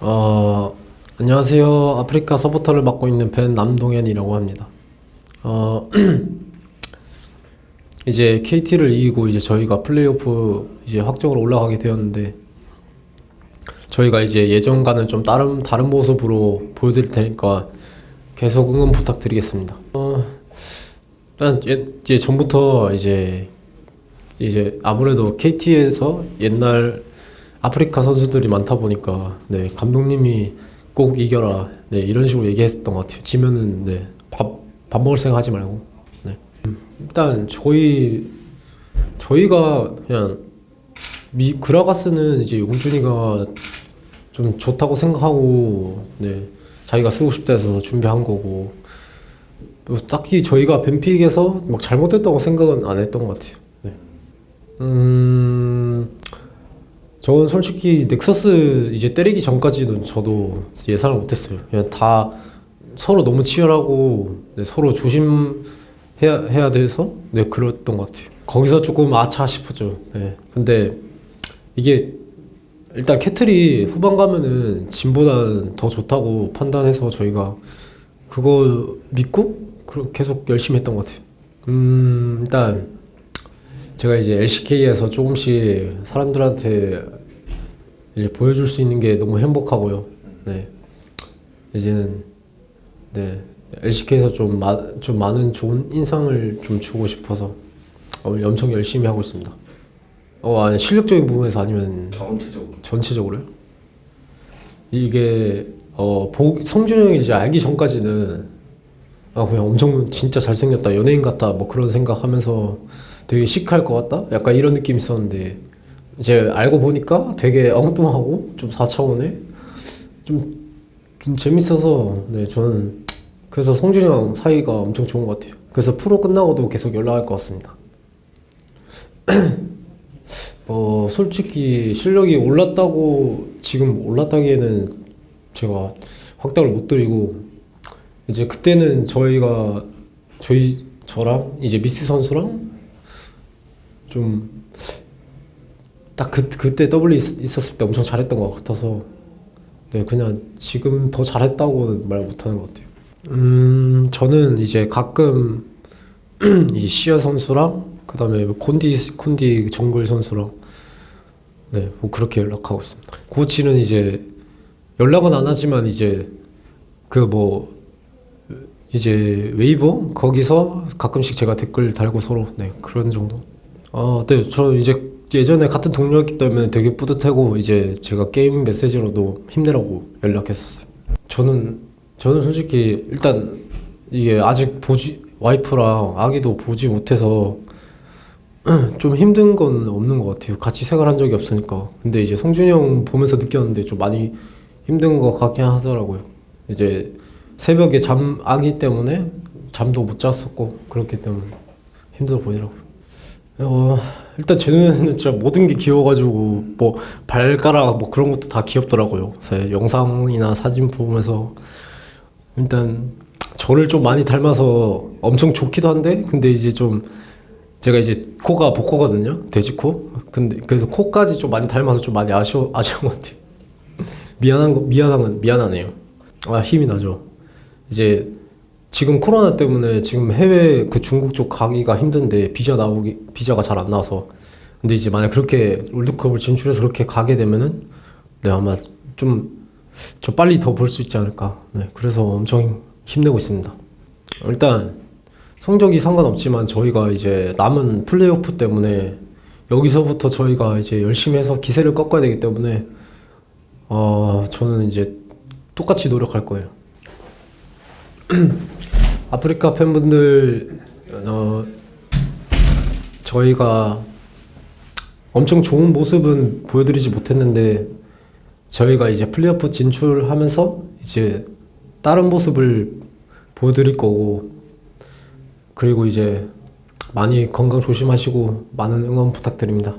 어, 안녕하세요. 아프리카 서포터를 맡고 있는 벤 남동현이라고 합니다. 어, 이제 KT를 이기고 이제 저희가 플레이오프 이제 확정으로 올라가게 되었는데 저희가 이제 예전과는 좀 다른 다른 모습으로 보여드릴 테니까 계속 응원 부탁드리겠습니다. 어, 일단 예- 이제 전부터 이제 이제 아무래도 KT에서 옛날 아프리카 선수들이 많다 보니까 네 감독님이 꼭 이겨라 네 이런 식으로 얘기했던 것 같아요. 지면은 네밥 밥 먹을 생각 하지 말고 네 음, 일단 저희 저희가 그냥 미 그라가스는 이제 용준이가 좀 좋다고 생각하고 네 자기가 쓰고 싶다 해서 준비한 거고 뭐 딱히 저희가 벤픽에서 막 잘못했다고 생각은 안 했던 것 같아요. 네. 음, 저는 솔직히 넥서스 이제 때리기 전까지는 저도 예상을 못했어요. 그냥 다 서로 너무 치열하고 네, 서로 조심해야 해야 돼서 네 그랬던 것 같아요. 거기서 조금 아차 싶었죠. 네. 근데 이게 일단 캐틀이 후반 가면은 진보다는 더 좋다고 판단해서 저희가 그거 믿고 그- 계속 열심히 했던 것 같아요. 음, 일단 제가 이제 LCK에서 조금씩 사람들한테 이제 보여줄 수 있는 게 너무 행복하고요. 네. 이제는 네. LCK에서 좀, 마, 좀 많은 좋은 인상을 좀 주고 싶어서 어, 엄청 열심히 하고 있습니다. 어, 아니, 실력적인 부분에서 아니면 전체적으로 전체적으로요? 이게 어 보, 성준이 형이 이제 알기 전까지는 아 그냥 엄청 진짜 잘생겼다 연예인 같다 뭐 그런 생각하면서 되게 시크할 것 같다? 약간 이런 느낌이 있었는데 이제 알고 보니까 되게 엉뚱하고 좀 4차원에 좀, 좀 재밌어서 네 저는 그래서 성준이 형 사이가 엄청 좋은 것 같아요. 그래서 프로 끝나고도 계속 연락할 것 같습니다. 어, 솔직히 실력이 올랐다고 지금 올랐다기에는 제가 확답을 못 드리고 이제 그때는 저희가 저희 저랑 이제 미스 선수랑 좀 딱 그, 그때 있- 있었을 때 엄청 잘했던 것 같아서 네 그냥 지금 더 잘했다고는 말 못하는 것 같아요. 음 저는 이제 가끔 이 시어 선수랑 그 다음에 뭐 콘디 콘디 정글 선수랑 네, 뭐 그렇게 연락하고 있습니다. 코치는 이제 연락은 안 하지만 이제 그 뭐 이제 웨이버 거기서 가끔씩 제가 댓글 달고 서로 네 그런 정도. 아, 네, 저 이제 예전에 같은 동료였기 때문에 되게 뿌듯하고 이제 제가 게임 메시지로도 힘내라고 연락했었어요. 저는 저는 솔직히 일단 이게 아직 보지 와이프랑 아기도 보지 못해서 좀 힘든 건 없는 것 같아요. 같이 생활한 적이 없으니까. 근데 이제 성준이 형 보면서 느꼈는데 좀 많이 힘든 것 같긴 하더라고요. 이제 새벽에 잠 아기 때문에 잠도 못 잤었고 그렇기 때문에 힘들어 보이더라고요. 어, 일단 제 눈에는 진짜 모든 게 귀여워가지고 뭐 발가락 뭐 그런 것도 다 귀엽더라고요. 그래서 영상이나 사진 보면서 일단 저를 좀 많이 닮아서 엄청 좋기도 한데 근데 이제 좀 제가 이제 코가 복코거든요. 돼지코. 근데 그래서 코까지 좀 많이 닮아서 좀 많이 아쉬워 아쉬운 것 같아요. 미안한 거 미안한 건 미안하네요. 아 힘이 나죠. 이제 지금 코로나 때문에 지금 해외 그 중국 쪽 가기가 힘든데 비자 나오기 비자가 잘 안 나와서. 근데 이제 만약 그렇게 월드컵을 진출해서 그렇게 가게 되면은 네 아마 좀 저 빨리 더 볼 수 있지 않을까. 네 그래서 엄청 힘내고 있습니다. 일단 성적이 상관없지만 저희가 이제 남은 플레이오프 때문에 여기서부터 저희가 이제 열심히 해서 기세를 꺾어야 되기 때문에 어 저는 이제 똑같이 노력할 거예요. 아프리카 팬분들 어 저희가 엄청 좋은 모습은 보여드리지 못했는데 저희가 이제 플레이오프 진출하면서 이제 다른 모습을 보여드릴 거고 그리고 이제 많이 건강 조심하시고 많은 응원 부탁드립니다.